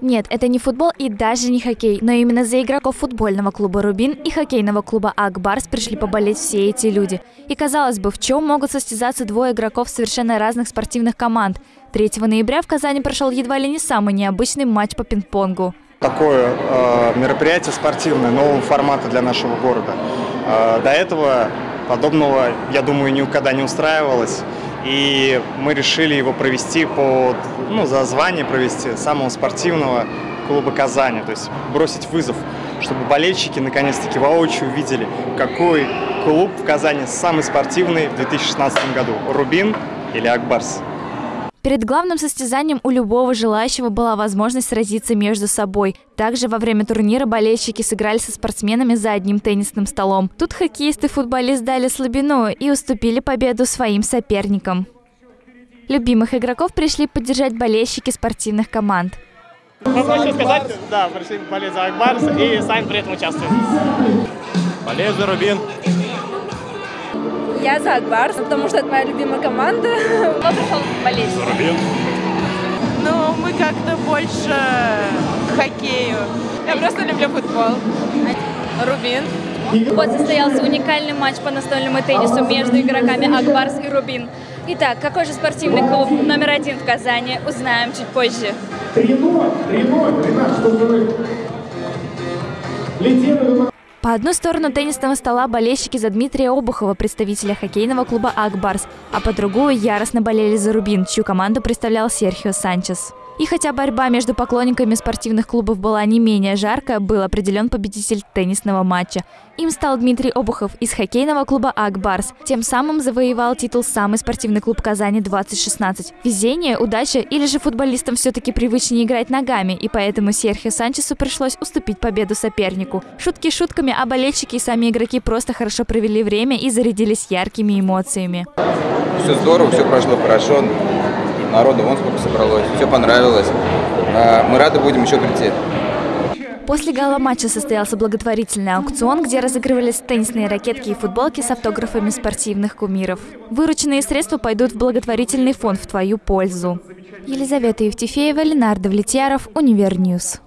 Нет, это не футбол и даже не хоккей, но именно за игроков футбольного клуба «Рубин» и хоккейного клуба «Акбарс» пришли поболеть все эти люди. И казалось бы, в чем могут состязаться двое игроков совершенно разных спортивных команд? 3 ноября в Казани прошел едва ли не самый необычный матч по пинг-понгу. Такое э, мероприятие спортивное нового формата для нашего города. Э, до этого подобного, я думаю, никогда не устраивалось. И мы решили его провести по, ну, за звание провести самого спортивного клуба Казани. То есть бросить вызов, чтобы болельщики наконец-таки воочию увидели, какой клуб в Казани самый спортивный в 2016 году. Рубин или Акбарс. Перед главным состязанием у любого желающего была возможность сразиться между собой. Также во время турнира болельщики сыграли со спортсменами за одним теннисным столом. Тут хоккеисты и футболист дали слабину и уступили победу своим соперникам. Любимых игроков пришли поддержать болельщики спортивных команд. Мы хочу сказать, да, пришли болеть за Акбарс и сами при этом участвуем. Болею за Рубин. Я за Акбарс, потому что это моя любимая команда. Кто пришел болеть? Рубин. Ну, мы как-то больше к хоккею. Я просто люблю футбол. Рубин. Вот состоялся уникальный матч по настольному теннису между игроками Акбарс и Рубин. Итак, какой же спортивный клуб номер один в Казани, узнаем чуть позже. 3-0, 3-0, одну сторону теннисного стола болельщики за Дмитрия Обухова, представителя хоккейного клуба «Акбарс», а по другую яростно болели за «Рубин», чью команду представлял Серхио Санчес. И хотя борьба между поклонниками спортивных клубов была не менее жаркая, был определен победитель теннисного матча. Им стал Дмитрий Обухов из хоккейного клуба «Акбарс». Тем самым завоевал титул «Самый спортивный клуб Казани 2016». Везение, удача или же футболистам все-таки привычнее играть ногами, и поэтому Серхио Санчесу пришлось уступить победу сопернику. Шутки шутками, а болельщики и сами игроки просто хорошо провели время и зарядились яркими эмоциями. Все здорово, все прошло хорошо народу вон сколько собралось, все понравилось. А, мы рады будем еще прийти. После гала матча состоялся благотворительный аукцион, где разыгрывались теннисные ракетки и футболки с автографами спортивных кумиров. Вырученные средства пойдут в благотворительный фонд в твою пользу. Елизавета Евтефеева, Ленардо Влетьяров, Универньюз.